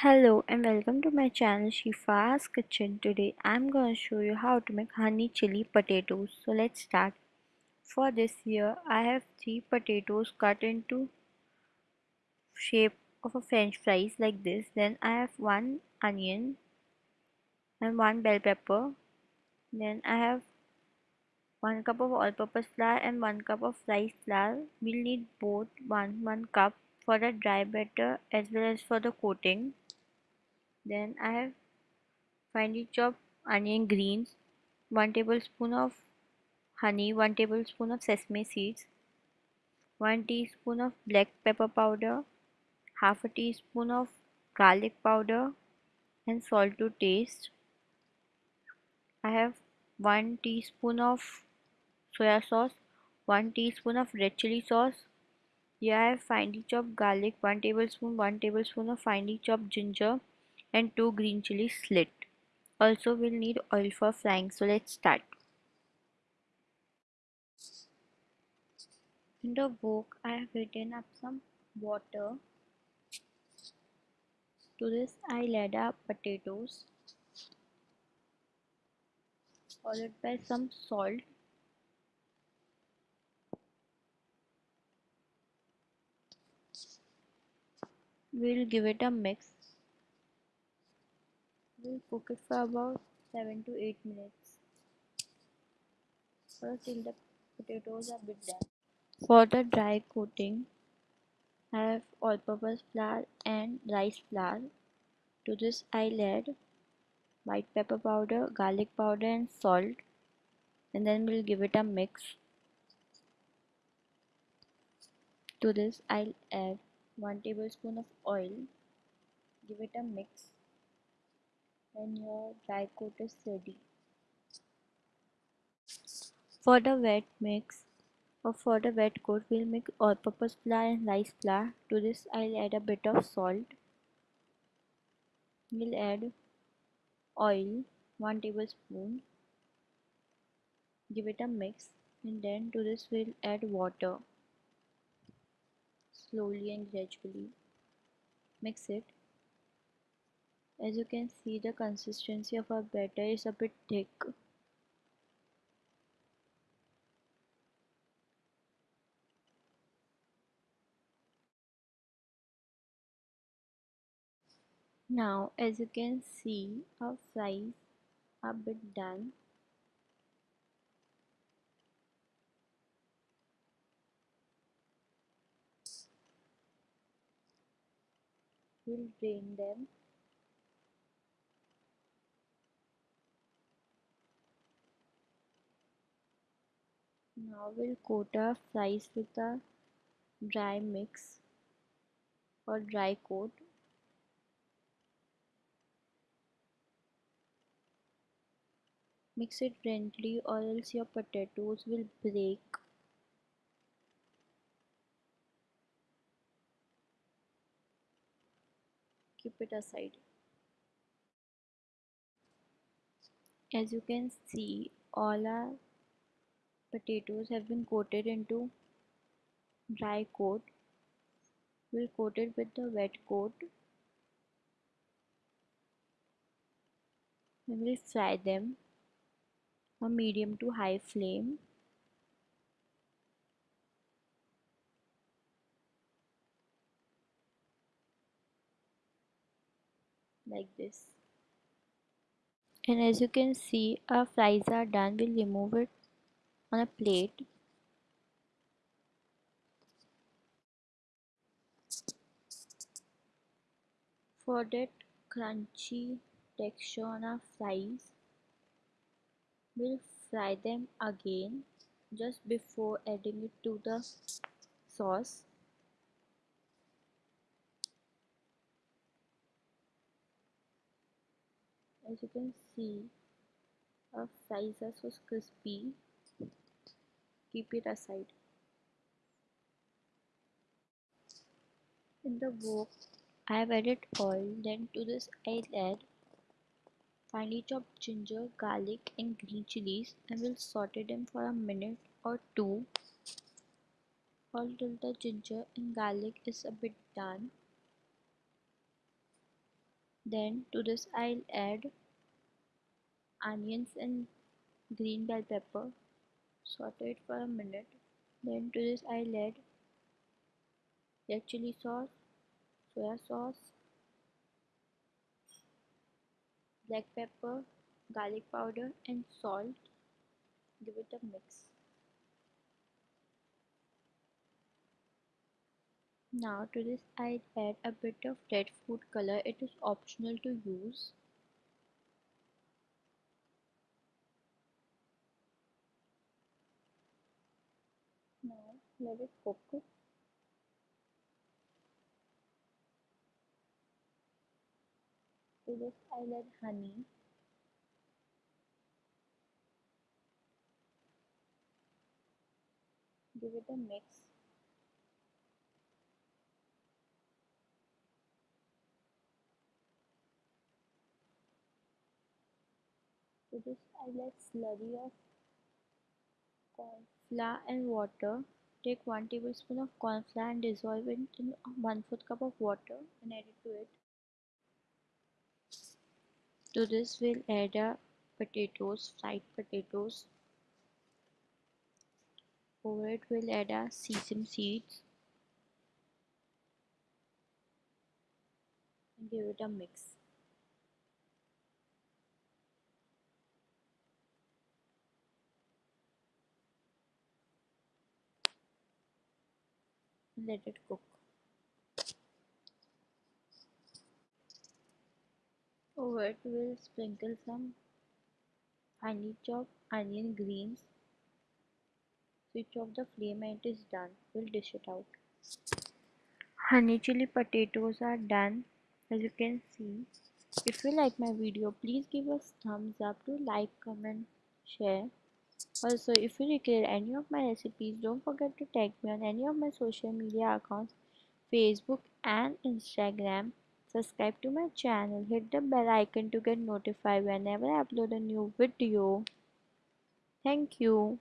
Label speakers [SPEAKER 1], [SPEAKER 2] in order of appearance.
[SPEAKER 1] Hello and welcome to my channel Shifa's Kitchen. Today I'm going to show you how to make honey chili potatoes. So let's start. For this here I have 3 potatoes cut into shape of a french fries like this. Then I have 1 onion and 1 bell pepper. Then I have 1 cup of all-purpose flour and 1 cup of rice flour. We'll need both 1 1 cup for the dry batter as well as for the coating. Then I have finely chopped onion greens, 1 tablespoon of honey, 1 tablespoon of sesame seeds, 1 teaspoon of black pepper powder, half a teaspoon of garlic powder and salt to taste. I have 1 teaspoon of soya sauce, 1 teaspoon of red chili sauce. Here I have finely chopped garlic, 1 tablespoon, 1 tablespoon of finely chopped ginger and 2 green chilies slit. Also we'll need oil for frying so let's start. In the wok I have heated up some water. To this I'll add up potatoes followed by some salt we'll give it a mix. We'll cook it for about 7 to 8 minutes. Or till the potatoes are bit done. For the dry coating I have all-purpose flour and rice flour. To this I'll add white pepper powder garlic powder and salt. And then we'll give it a mix. To this I'll add 1 tablespoon of oil. Give it a mix. And your dry coat is ready. For the wet mix or for the wet coat we'll make all-purpose flour and rice flour. To this I'll add a bit of salt. We'll add oil 1 tablespoon. Give it a mix. And then to this we'll add water slowly and gradually mix it. As you can see the consistency of our batter is a bit thick. Now as you can see our fries are a bit done we'll drain them. Now we'll coat our fries with a dry mix or dry coat. Mix it gently or else your potatoes will break keep it aside as you can see all our potatoes have been coated into dry coat. We'll coat it with the wet coat. And we'll fry them on medium to high flame like this. And as you can see our fries are done. We'll remove it on a plate. For that crunchy texture on our fries we'll fry them again just before adding it to the sauce as you can see our fries are so crispy keep it aside. In the wok I have added oil then to this I'll add finely chopped ginger garlic and green chilies. And will saute them for a minute or two. All till the ginger and garlic is a bit done. Then to this I'll add onions and green bell pepper. Saute it for a minute. Then to this I'll add red chili sauce soya sauce black pepper garlic powder and salt. Give it a mix. Now to this I add a bit of red food color. It is optional to use it cook to this add honey. Give it a mix. To this I'll add slurry of corn flour and water take 1 tablespoon of corn flour and dissolve it in 1 4th cup of water and add it to it. To this we'll add our potatoes fried potatoes. Over it we'll add our sesame seeds. And give it a mix let it cook. Over it we'll sprinkle some finely chopped onion greens. Switch off the flame and it is done. We'll dish it out. Honey chili potatoes are done. As you can see if you like my video please give us thumbs up to like comment share also if you recreate any of my recipes don't forget to tag me on any of my social media accounts facebook and instagram. Subscribe to my channel. Hit the bell icon to get notified whenever i upload a new video. Thank you